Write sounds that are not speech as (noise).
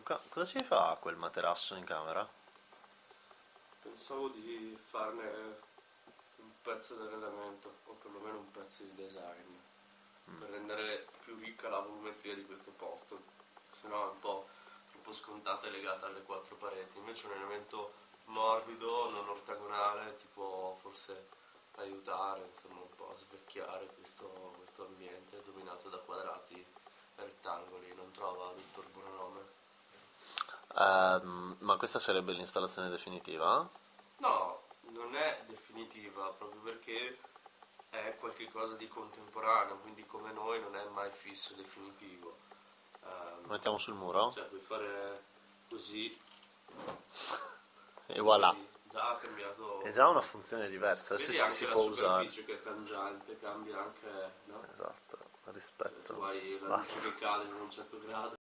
Luca, cosa ci fa quel materasso in camera? Pensavo di farne un pezzo di arredamento, o perlomeno un pezzo di design, per rendere più ricca la volumetria di questo posto, se no è un po' troppo scontata e legata alle quattro pareti. Invece un elemento morbido, non ortagonale, ti può forse aiutare insomma, un po' a svecchiare Ehm, ma questa sarebbe l'installazione definitiva? No, non è definitiva proprio perché è qualcosa di contemporaneo, quindi come noi non è mai fisso definitivo. Ehm, Lo mettiamo sul muro? cioè puoi fare così (laughs) E voilà. vedi, già ha cambiato È già una funzione diversa, adesso vedi si, anche si la può usare. superficie che è cangiante cambia anche no? Esatto, tu rispetto. hai la luce in un certo grado